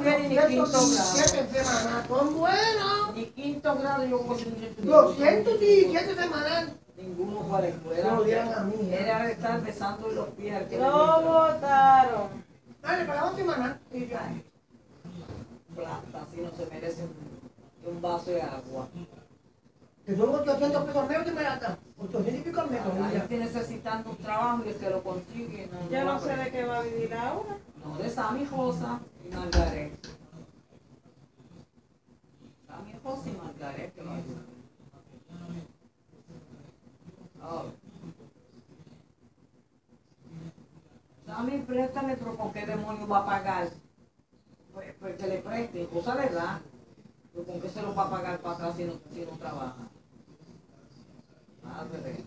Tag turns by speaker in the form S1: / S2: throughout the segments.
S1: 217 semanas, son buenos.
S2: Ni quinto grado yo ser
S1: 217 semanas.
S2: Ninguno para la escuela.
S1: No lo dieron a mí, ¿eh?
S2: Era estar besando los pies
S3: Lo votaron.
S1: Dale, para la semana. Y ya.
S2: Plata, así no se merece un, un vaso de agua.
S1: Que son 800 pesos menos que me la dan. 800 y pico menos. Ya.
S2: gente necesitando un trabajo y el que lo consigue no,
S3: Yo
S2: va
S3: no
S2: a
S3: sé de qué va a vivir Laura.
S2: No, de Sammy Josa y Margaret. Sammy Josa y Margaret que va a vivir. Oh. Sammy, préstame, pero ¿con qué demonio va a pagar? Pues, pues que le preste, cosa le da. Pero ¿con qué se lo va a pagar para atrás si no, si no trabaja? Madre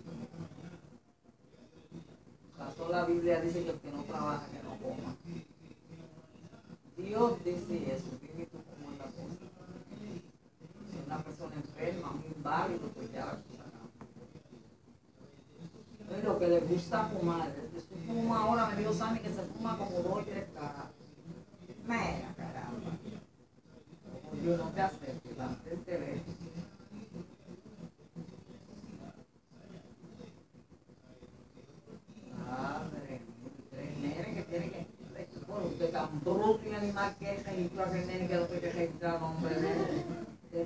S2: Pasó la Biblia dice que el que no trabaja, que no coma. Dios dice eso, tú cómo es la cosa. Si una persona enferma, un inválido, pues ya. Es lo que le gusta fumar. Se fuma ahora, me dijo Sammy que se fuma como dos o tres cajas. Mira, caramba. Como yo no te acepto, la gente ve. Madre, el nene que tiene que. Bueno, usted tan bruto y animal que es, y tú aquel nene que no te que registrar, hombre, de